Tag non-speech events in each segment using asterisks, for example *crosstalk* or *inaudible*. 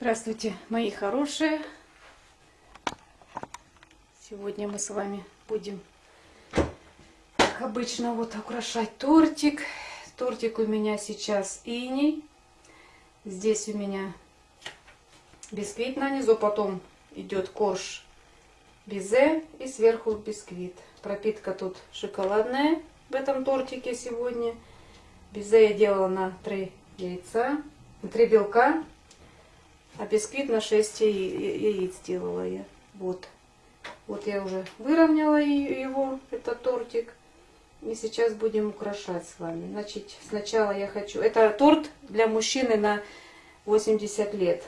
Здравствуйте, мои хорошие! Сегодня мы с вами будем, как обычно, вот украшать тортик. Тортик у меня сейчас иней. Здесь у меня бисквит на низу, потом идет корж безе и сверху бисквит. Пропитка тут шоколадная в этом тортике сегодня. Безе я делала на 3 яйца, на 3 белка. А бисквит на 6 яиц делала я. Вот. Вот я уже выровняла его, этот тортик. И сейчас будем украшать с вами. Значит, сначала я хочу... Это торт для мужчины на 80 лет.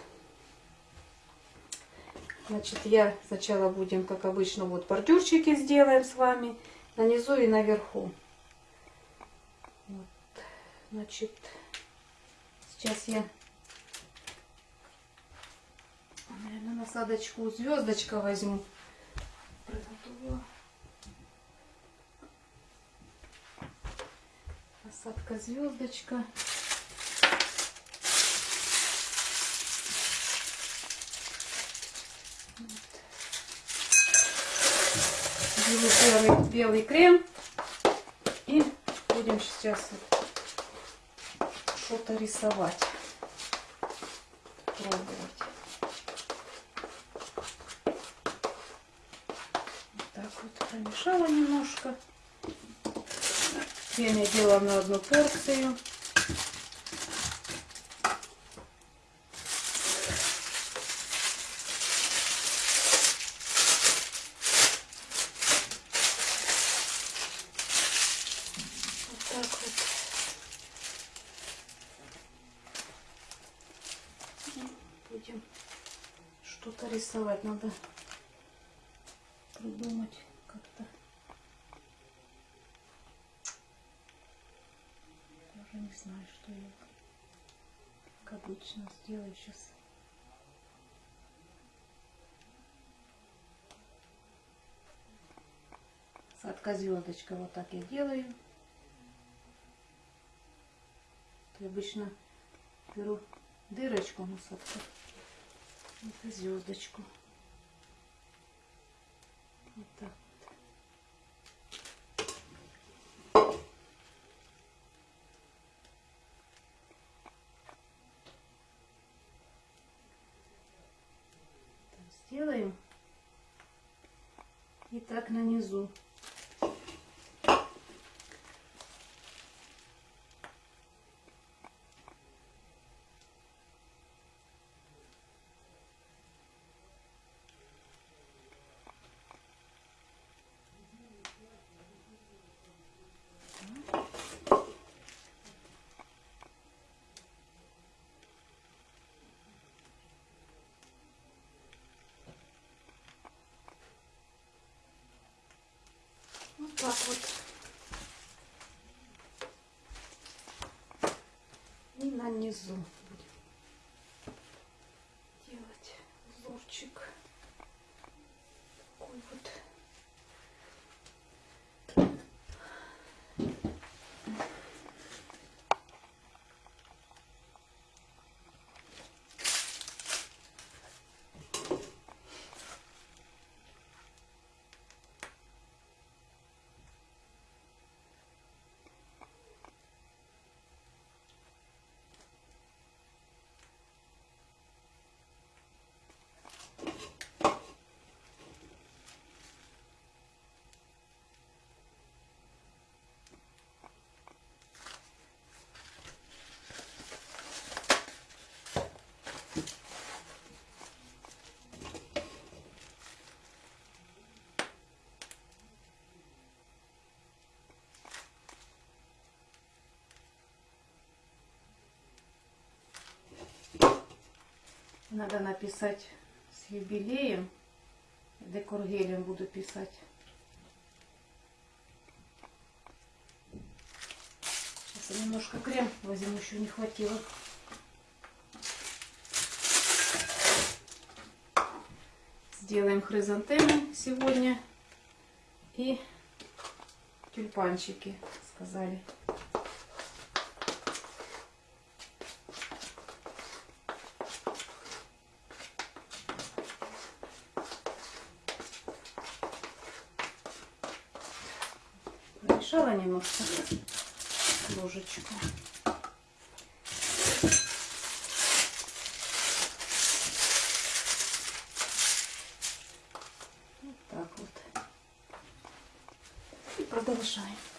Значит, я сначала будем, как обычно, вот бордюрчики сделаем с вами. На низу и наверху. Вот. Значит, сейчас я Наверное, насадочку звездочка возьму. Приготовила. Насадка звездочка. белый, белый крем. И будем сейчас что-то рисовать. Пробовать. Промешала немножко. Крем я делала на одну порцию. Будем что-то рисовать. Надо придумать как-то. Даже не знаю, что я как сделаю сейчас. Садка звездочка вот так я делаю. Я обычно беру дырочку насадку. Это звездочку. Вот так. сделаем. Так нанизу. Так вот. И на низу будем делать узорчик. Такой вот. Надо написать с юбилеем. Декоргелем буду писать. Сейчас я немножко крем возьму, еще не хватило. Сделаем хризантемы сегодня и тюльпанчики, сказали. Перемешала немножко ложечку. Вот так вот. И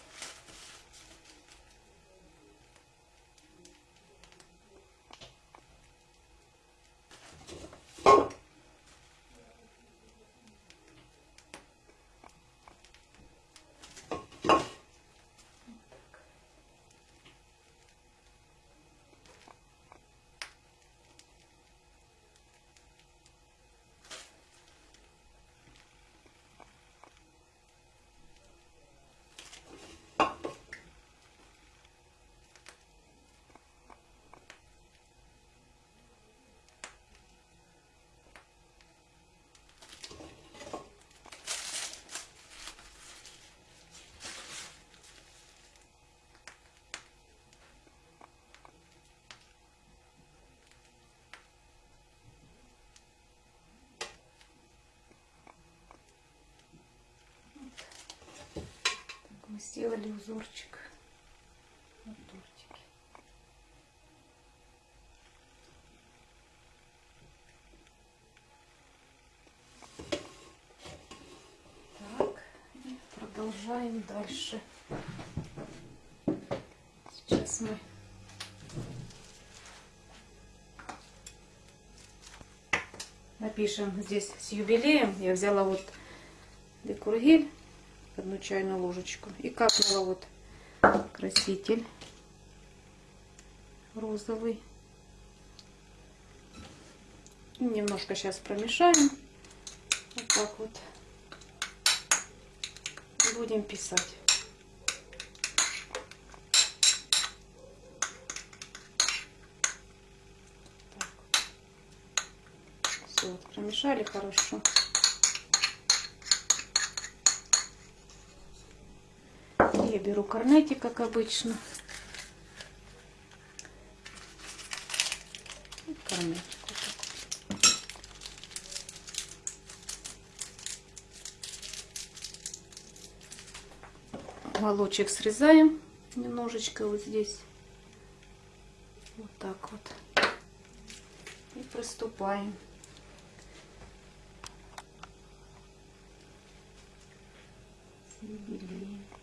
сделали узорчик на тортике. Так, и продолжаем дальше. Сейчас мы напишем здесь с юбилеем. Я взяла вот декургель одну чайную ложечку. И капнула вот краситель розовый. Немножко сейчас промешаем. Вот так вот. Будем писать. Все, вот промешали хорошо. Я беру корнетик, как обычно. И срезаем немножечко вот здесь. Вот так вот. И приступаем. с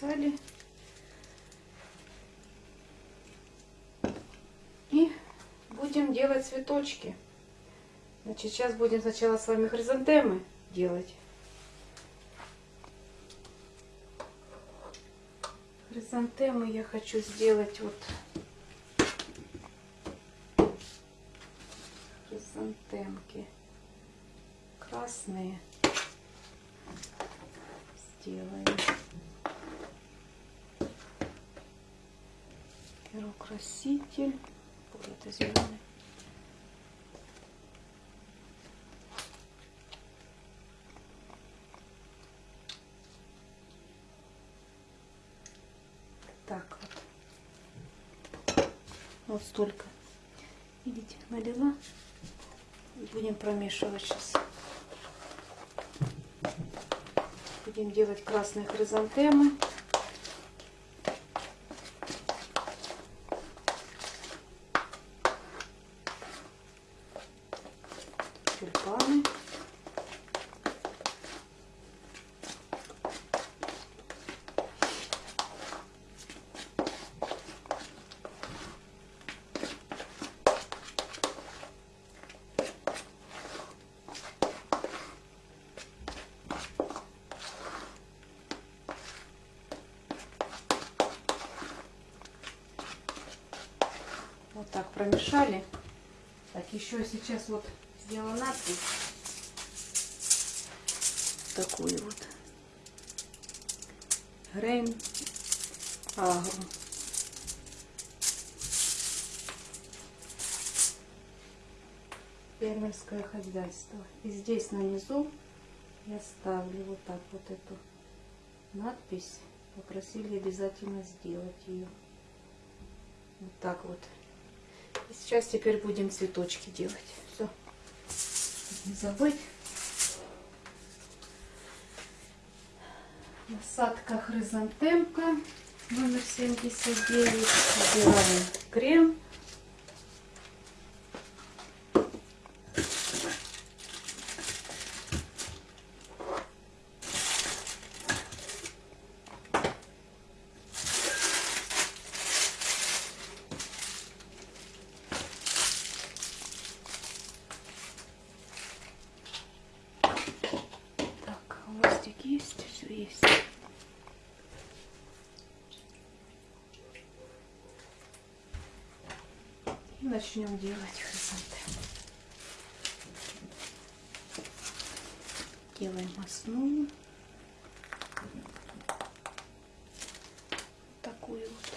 написали. И будем делать цветочки. Значит, сейчас будем сначала с вами хризантемы делать. Хризантемы я хочу сделать вот хризантемки красные сделаем. Беру краситель. Это зеленый. Так вот. Вот столько. Видите, налила. И будем промешивать сейчас. Будем делать красные хризантемы. тюльпаны. Промешали. Так, еще сейчас вот сделала надпись. Такую вот. Грейн Агро. Фермерское хозяйство. И здесь на низу я ставлю вот так вот эту надпись. Попросили обязательно сделать ее. Вот так вот. Сейчас теперь будем цветочки делать. Все. Не забыть. Насадка хризантемка номер 79. Убираем крем. Так, хвостик есть, все есть. И начнем делать хризантемы. Делаем основу. Такую вот.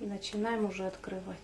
И начинаем уже открывать.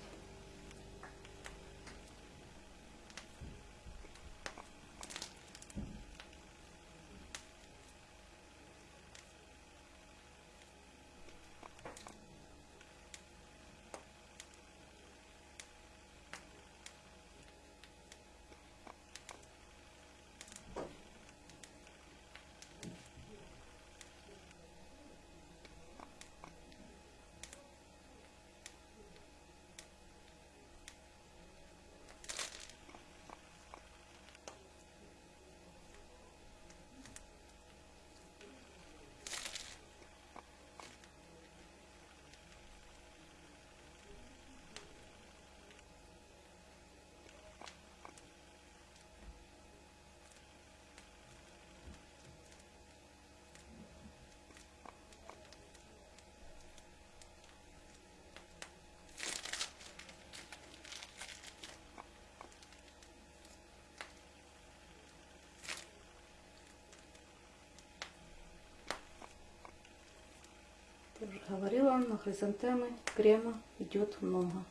Я уже говорила, на хризантемы крема идет много.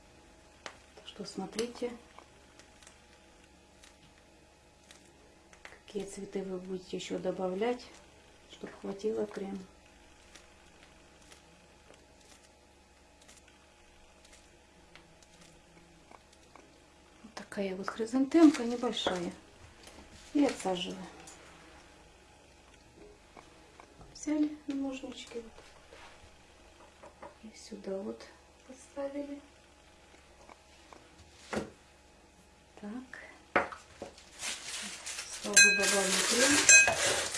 Так что смотрите, какие цветы вы будете еще добавлять, чтобы хватило крема. Вот такая вот хризантемка небольшая. И отсаживаю. Взяли ножнички вот и сюда вот поставили. Так. Сразу добавим крем.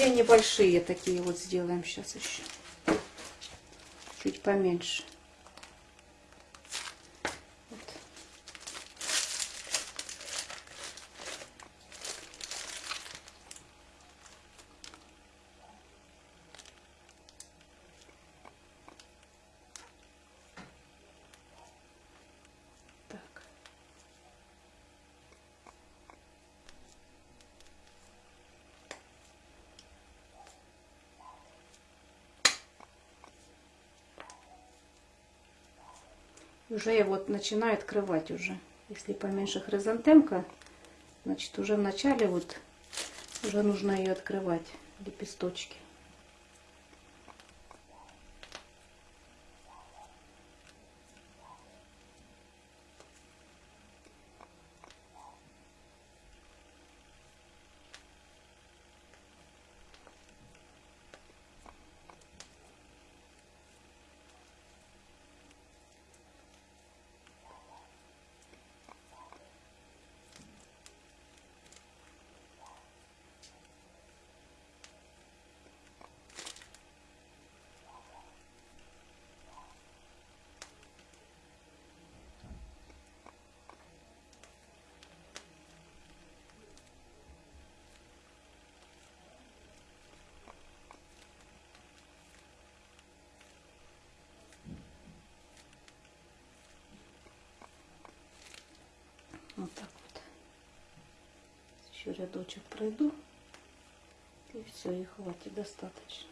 Две небольшие такие вот сделаем сейчас еще. Чуть поменьше. Уже я вот начинаю открывать уже. Если поменьше хризантемка, значит уже в начале вот уже нужно ее открывать, лепесточки. Еще рядочек пройду. И все, и хватит достаточно.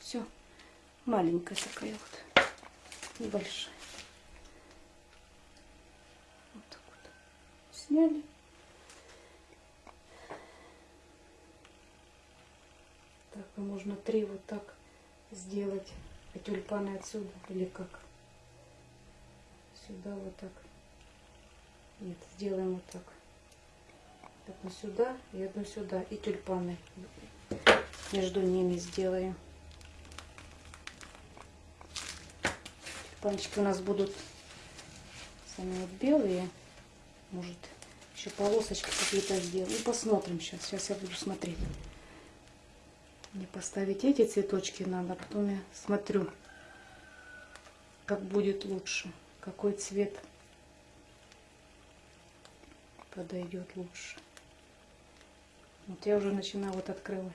Все, маленькая такая вот, небольшая. Вот так вот сняли. Так, а можно три вот так сделать, а тюльпаны отсюда или как? Сюда вот так. Нет, сделаем вот так. Одну сюда и одну сюда. И тюльпаны между ними сделаем. Панчики у нас будут сами вот белые. Может, еще полосочки какие-то сделаем. И посмотрим сейчас. Сейчас я буду смотреть. Мне поставить эти цветочки надо, а потом я смотрю, как будет лучше. Какой цвет подойдет лучше. Вот я уже начинаю вот открывать.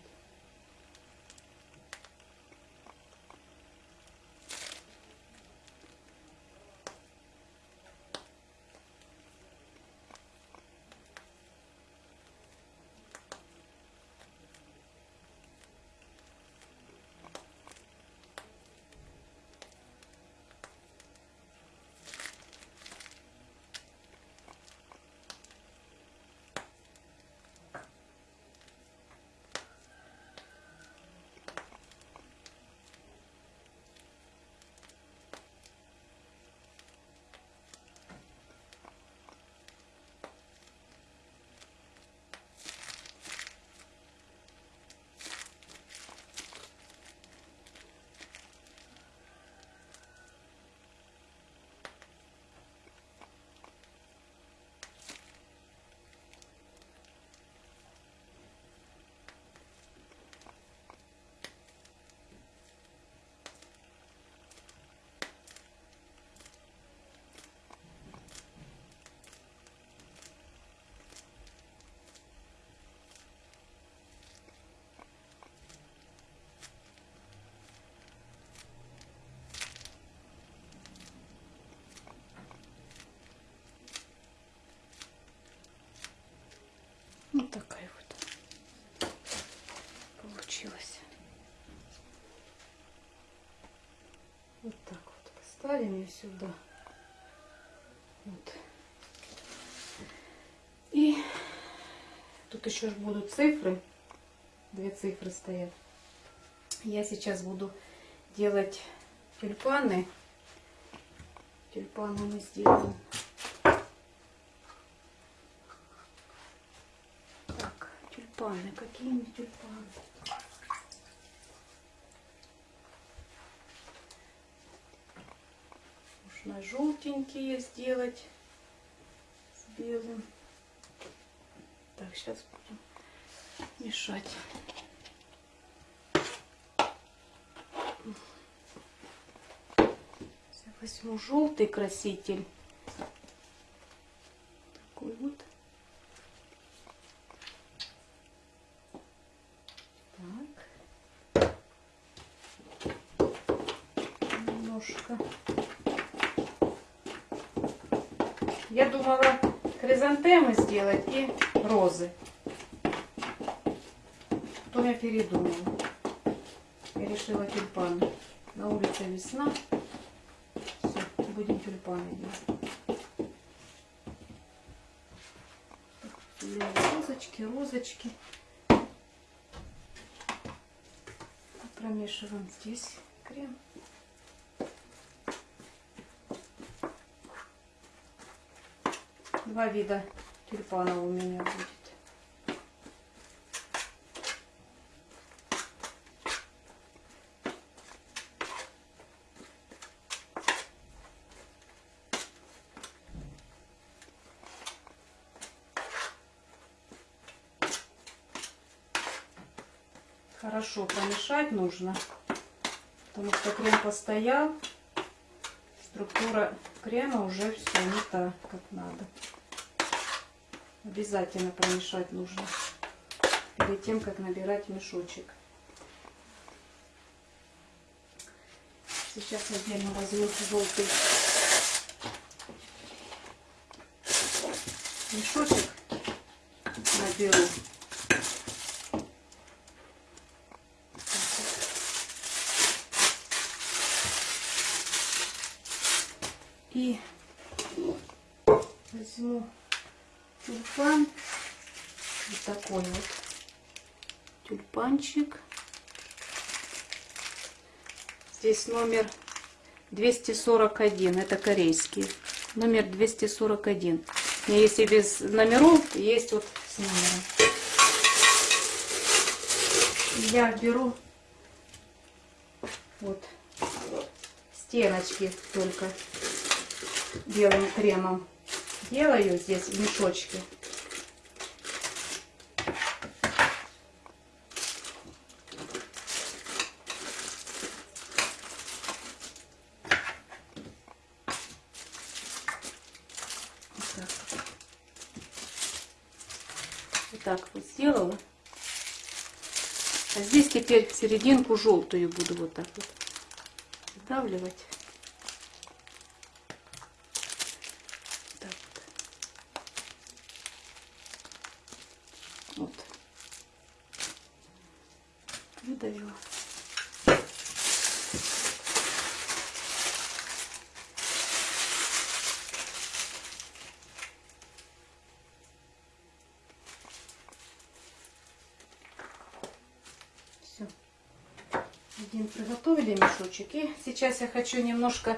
Вот такая вот получилась. Вот так вот поставим ее сюда. Вот. И тут еще будут цифры. Две цифры стоят. Я сейчас буду делать тюльпаны. Тюльпаны мы сделаем тюльпаны. Какие мне тюльпаны? Нужно желтенькие сделать с белым. Так, сейчас будем мешать. Сейчас возьму желтый краситель. Такой вот. немножко. Я думала хризантемы сделать и розы. Потом я передумала. Я решила тюльпаны. На улице весна. Все, будем тюльпаны делать. Розочки, розочки. Промешиваем здесь крем. Два вида тюльпанов у меня будет. Хорошо промешать нужно, потому что крем постоял, структура крема уже все не так, как надо. обязательно промешать нужно перед тем, как набирать мешочек. Сейчас отдельно возьму желтый мешочек, наберу. И возьму тюльпан. Вот такой вот тюльпанчик. Здесь номер 241. Это корейский. Номер 241. У меня есть и без номеров, есть вот с номером. Я беру вот стеночки только белым кремом. Делаю здесь в так вот сделала. А здесь теперь серединку желтую буду вот так вот сдавливать. Так вот. Вот. Выдавила. Все. Один приготовили мешочек. И сейчас я хочу немножко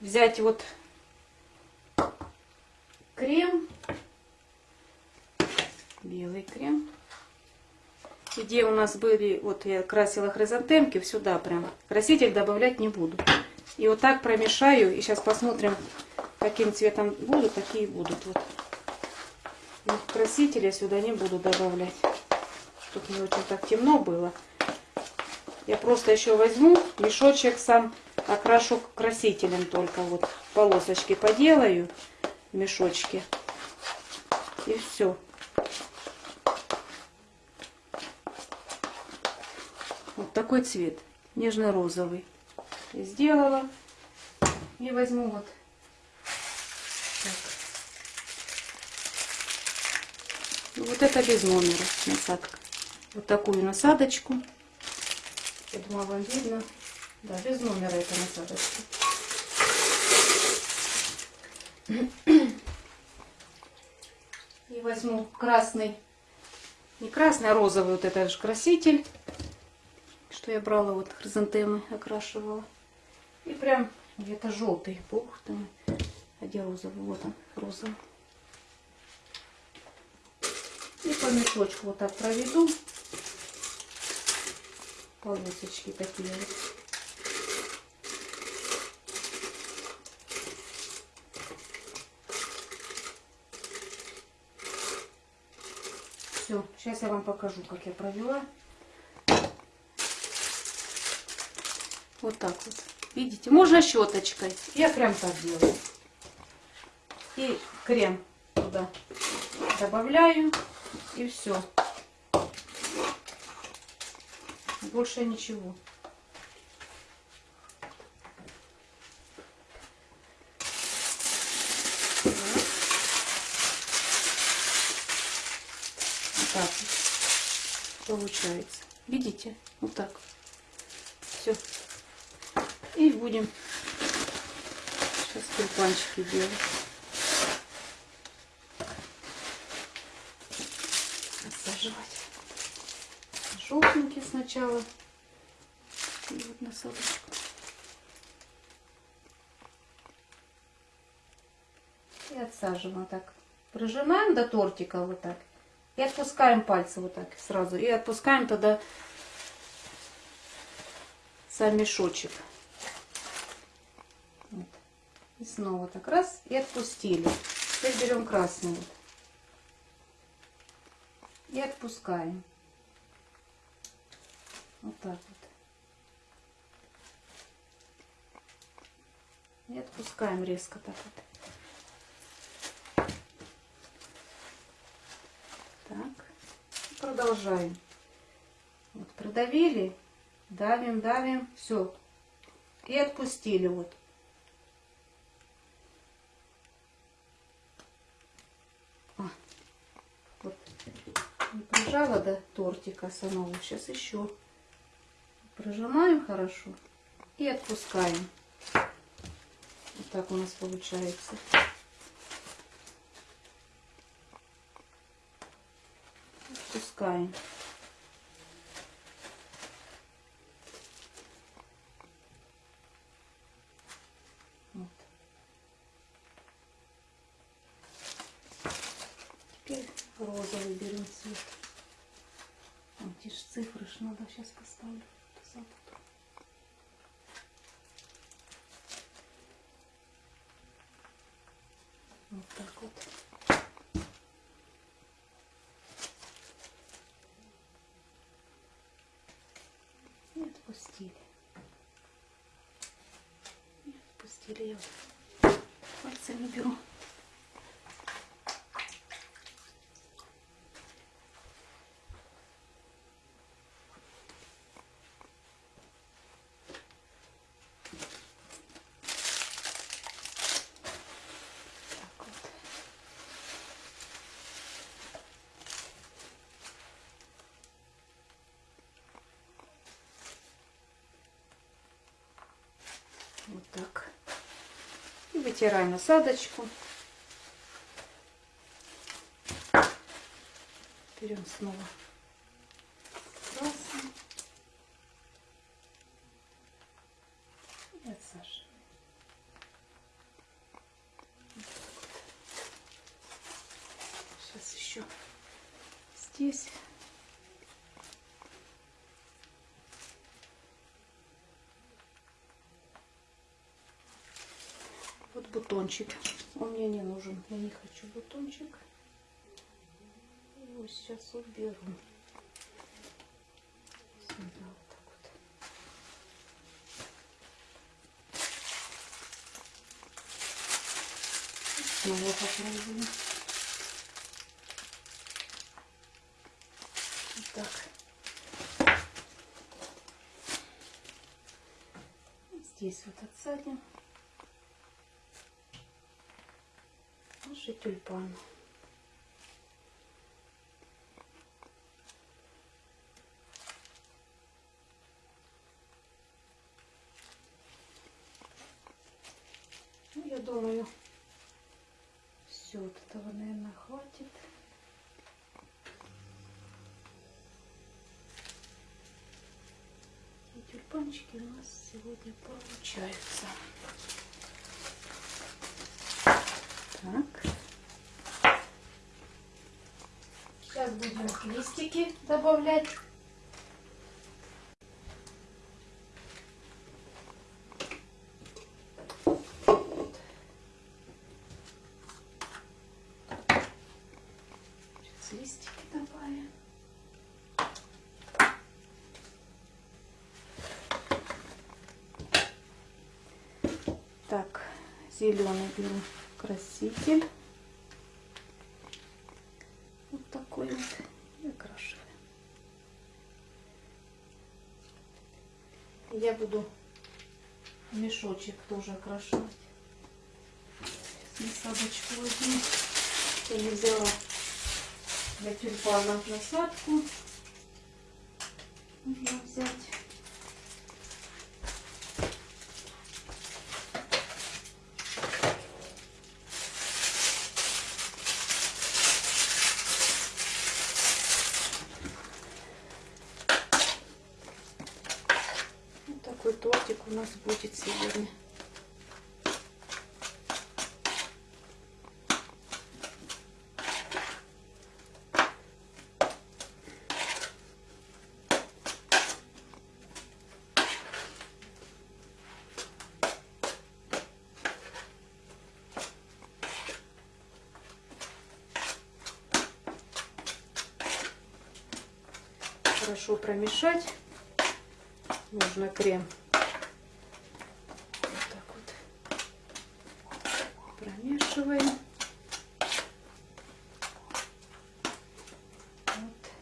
взять вот крем. Белый крем. Где у нас были, вот я красила хризантемки, сюда прям. Краситель добавлять не буду. И вот так промешаю. И сейчас посмотрим, каким цветом будут, такие будут. Вот. И красителя сюда не буду добавлять. Чтобы не очень так темно было. Я просто еще возьму мешочек сам, окрашу красителем только. Вот полосочки поделаю в мешочке. И все. Вот такой цвет, нежно-розовый. Сделала. И возьму вот Вот это без номера насадка. Вот такую насадочку. Думаю, вам видно. Да, без номера эта насадочка. И возьму красный, не красный, а розовый вот этот же краситель, что я брала, вот хризантемы окрашивала. И прям где-то желтый, бог там, а где розовый, вот он, розовый. И по мешочку вот так проведу. Полосочки такие. Все, сейчас я вам покажу, как я провела. Вот так вот. Видите, можно щеточкой. Я прям так делаю. И крем туда добавляю. И все. Больше ничего. Так получается. Видите? Вот так. Все. И будем сейчас тюльпанчики делать. Насаживать. Сначала. И вот насадочку. И отсаживаем так. Прижимаем до тортика вот так. И отпускаем пальцы вот так сразу. И отпускаем тогда сам мешочек. Вот. И снова так раз и отпустили. Теперь берем красный. И отпускаем. Вот так вот. И отпускаем резко так вот. продолжаем. Вот продавили, давим, давим, все. И отпустили вот. А, вот. Не прижала до тортика самого. Сейчас еще прожимаем хорошо и отпускаем. Вот так у нас получается. Отпускаем. Вот. Теперь розовый берем цвет. Вот эти же цифры надо сейчас поставлю. Запутаю. Вот так вот. И отпустили. И отпустили. Я вот пальцами беру. Так вот. Вот так. И вытираем насадочку. Берем снова красный. И отсаживаем. Сейчас еще здесь. Вот бутончик. Он мне не нужен. Я не хочу бутончик. Его сейчас уберу. Сюда вот так вот. Снова попробуем. Вот так. Здесь вот отсадим. Наши тюльпаны. Ну, я думаю, все от этого, наверное, хватит. Тюльпанчики у нас сегодня получаются. Так. Сейчас будем листики добавлять. Сейчас листики добавим. Так, зеленый беру краситель. Вот такой вот. И окрашиваем. Я буду мешочек тоже окрашивать. Насадочку возьму. Я не взяла для тюльпанов насадку. Нужно взять. Вот такой тортик у нас будет сегодня. Хорошо промешать. Нужно крем. Вот так вот. Промешиваем. Вот.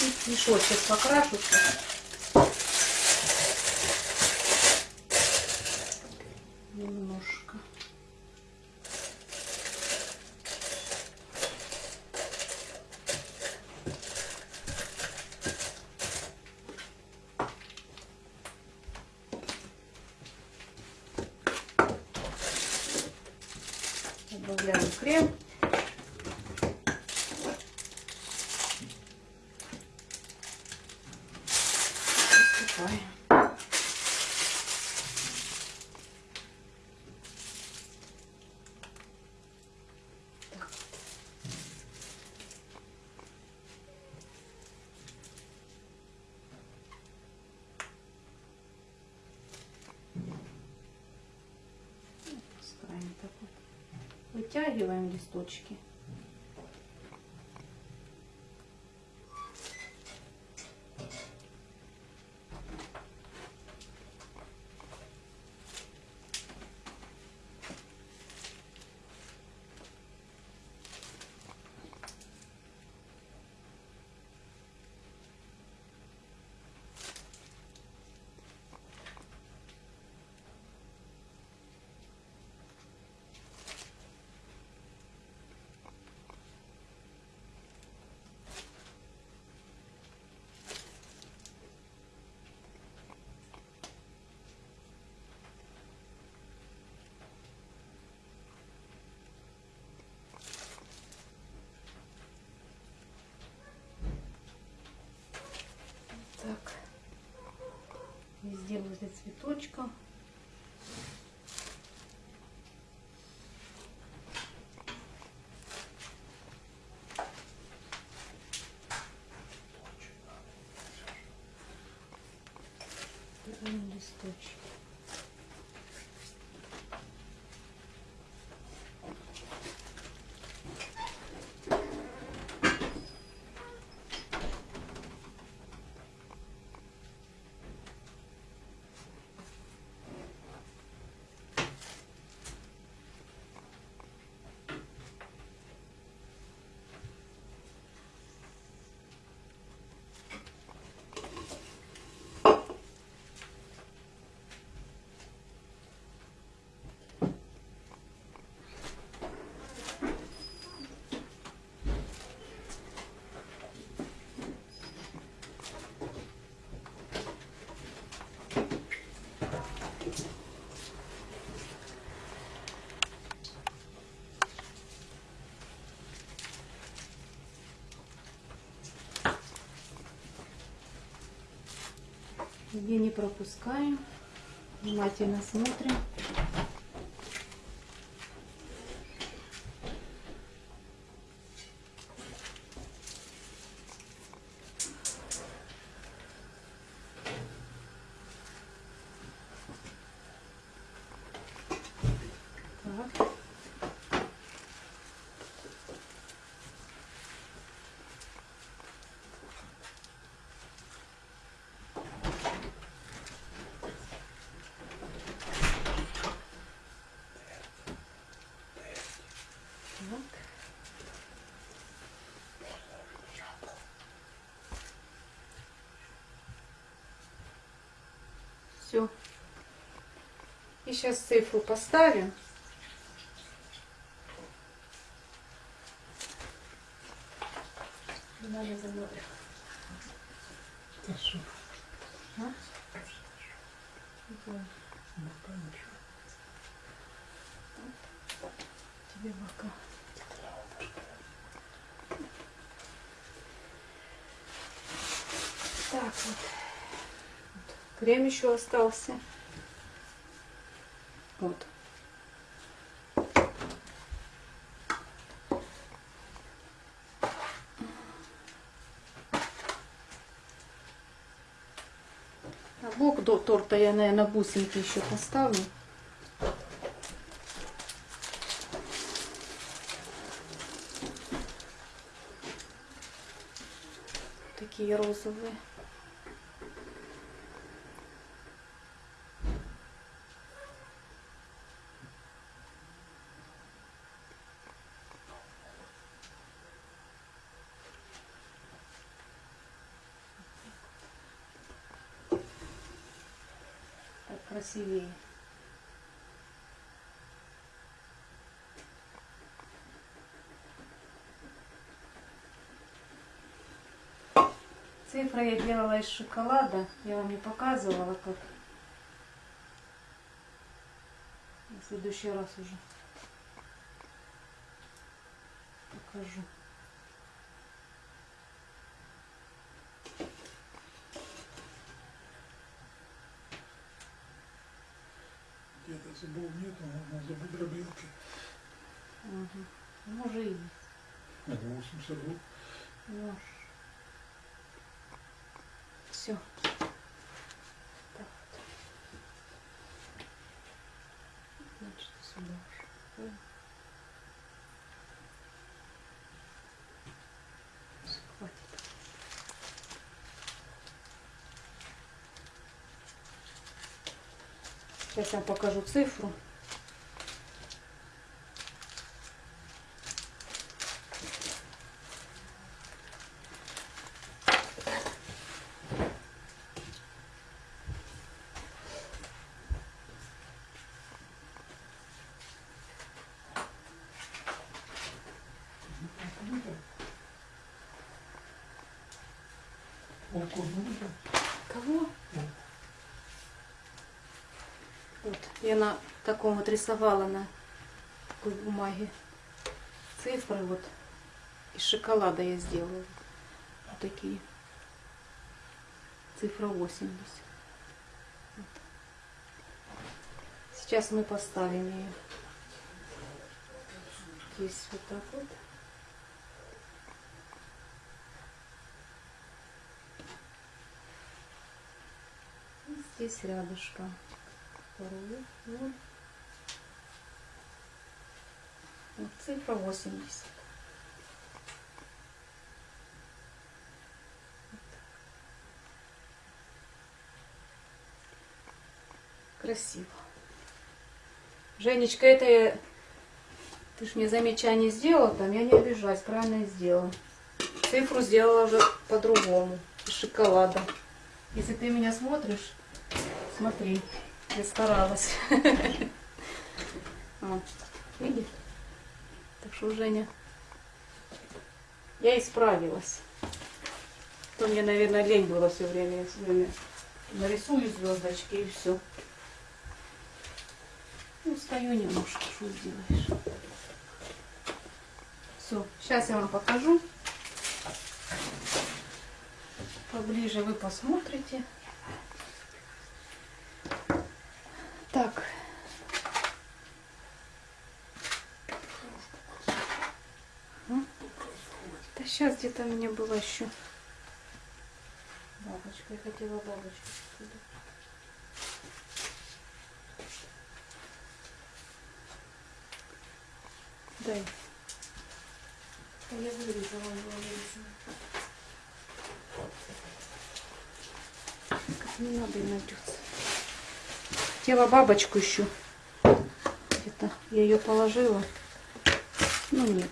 Чуть-чуть мешочек покрашуся. Немножко. Добавляем крем. Посыпаем. Так вот. Пускаем так вот. Вытягиваем листочки. Так. Везде возле цветочка. Берем листочки. Где не пропускаем. Внимательно смотрим. Так. Так. Все. И сейчас цифру поставим. Надо за мной. А? Вот. Тебе бока. Так вот. Крем еще остался. Вот. А бок до торта я, наверное, бусинки еще поставлю. Такие розовые. Красивее. Цифры я делала из шоколада. Я вам не показывала, как. В следующий раз уже покажу. Зубов нету, можно зубы дробилки. Ага. Ну, уже есть. А 82. Ну, все. Так вот. Значит, сюда уже. Сейчас я вам покажу цифру. Кого? Вот, я на таком вот рисовала на такой бумаге цифры вот. Из шоколада я сделала. Вот такие. Цифра 80 Вот. сейчас мы поставим ее здесь вот так вот. Здесь рядышком вторую ноль. Вот цифра 80. Вот. Красиво. Женечка, это я... Ты ж мне замечание сделала там, я не обижаюсь, правильно сделала. Цифру сделала уже по-другому, из шоколада. Если ты меня смотришь, смотри, я старалась. *laughs* Видишь? Так что, Женя, я исправилась. То мне, наверное, лень было все время. Я все время нарисую звездочки и все. Ну, стою немножко, что сделаешь. Все, сейчас я вам покажу. Поближе вы посмотрите. Так. Да сейчас где-то у меня была еще бабочка. Я хотела бабочку. сюда. Дай. А я вырезала, была вырезана. Как не надо и найдется. Хотела бабочку еще. Где-то я ее положила. Ну нет.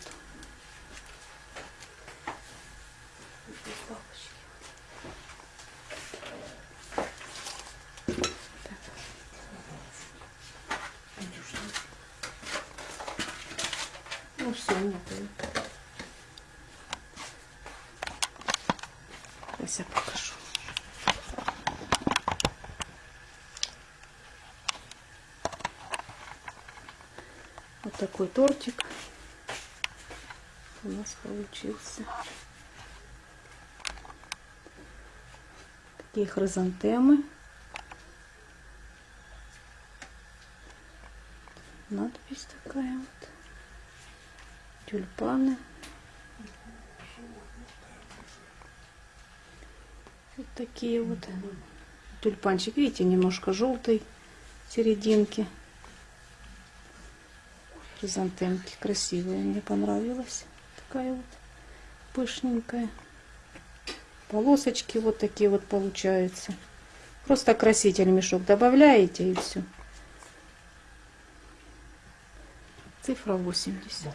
Без бабочки. Так. Ну все, нет. её. Сейчас я покажу. Вот такой тортик у нас получился. Такие хризантемы. Надпись такая вот. Тюльпаны. Вот такие вот тюльпанчик. Видите, немножко желтый серединки. Хризантемки красивые, мне понравилась. Такая вот пышненькая. Полосочки вот такие вот получаются. Просто краситель мешок добавляете и все. Цифра 80.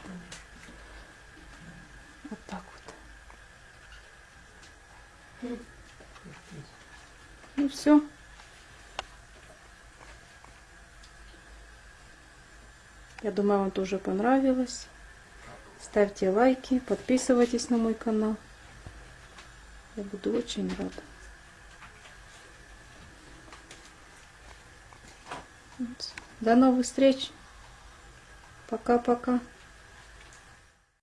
Вот так вот. И все. Я думаю, вам тоже понравилось. Ставьте лайки, подписывайтесь на мой канал. Я буду очень рада. До новых встреч. Пока-пока.